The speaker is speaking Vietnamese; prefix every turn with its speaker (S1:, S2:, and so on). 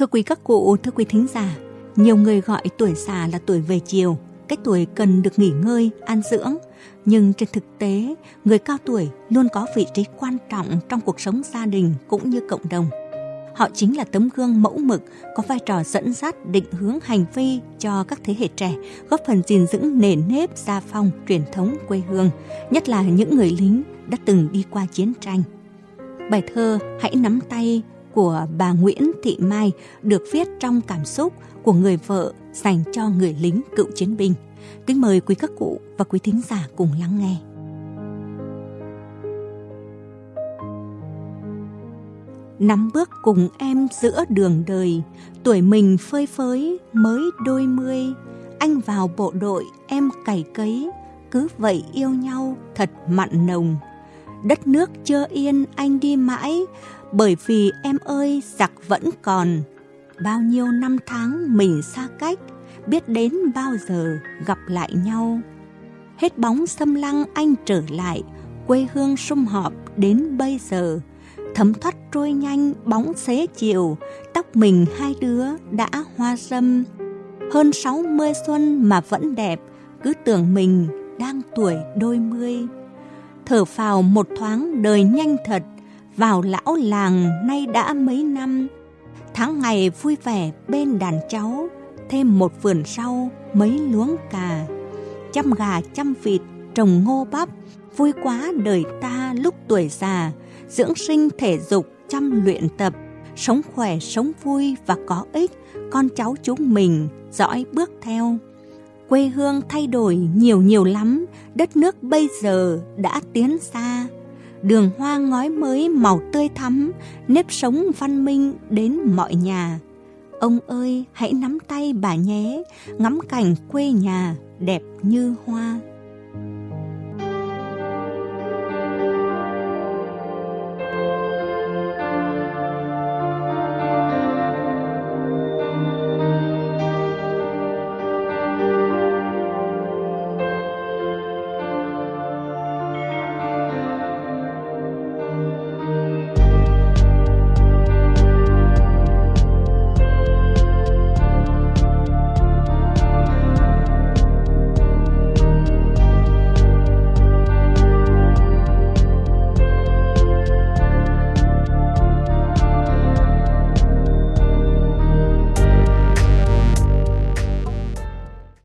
S1: Thưa quý các cụ, thưa quý thính giả, nhiều người gọi tuổi già là tuổi về chiều, cái tuổi cần được nghỉ ngơi, an dưỡng. Nhưng trên thực tế, người cao tuổi luôn có vị trí quan trọng trong cuộc sống gia đình cũng như cộng đồng. Họ chính là tấm gương mẫu mực, có vai trò dẫn dắt định hướng hành vi cho các thế hệ trẻ, góp phần gìn giữ nền nếp gia phong truyền thống quê hương, nhất là những người lính đã từng đi qua chiến tranh. Bài thơ Hãy nắm tay của bà Nguyễn Thị Mai được viết trong cảm xúc của người vợ dành cho người lính cựu chiến binh. Kính mời quý các cụ và quý thính giả cùng lắng nghe. Nắm bước cùng em giữa đường đời, tuổi mình phơi phới mới đôi mươi. Anh vào bộ đội, em cày cấy, cứ vậy yêu nhau thật mặn nồng. Đất nước chưa yên anh đi mãi, bởi vì em ơi giặc vẫn còn. Bao nhiêu năm tháng mình xa cách, biết đến bao giờ gặp lại nhau. Hết bóng xâm lăng anh trở lại, quê hương sum họp đến bây giờ. Thấm thoát trôi nhanh bóng xế chiều, tóc mình hai đứa đã hoa râm. Hơn sáu mươi xuân mà vẫn đẹp, cứ tưởng mình đang tuổi đôi mươi. Thở phào một thoáng đời nhanh thật, vào lão làng nay đã mấy năm. Tháng ngày vui vẻ bên đàn cháu, thêm một vườn rau, mấy luống cà. Chăm gà chăm vịt, trồng ngô bắp, vui quá đời ta lúc tuổi già, dưỡng sinh thể dục, chăm luyện tập, sống khỏe, sống vui và có ích, con cháu chúng mình dõi bước theo. Quê hương thay đổi nhiều nhiều lắm, đất nước bây giờ đã tiến xa. Đường hoa ngói mới màu tươi thắm, nếp sống văn minh đến mọi nhà. Ông ơi, hãy nắm tay bà nhé, ngắm cảnh quê nhà đẹp như hoa.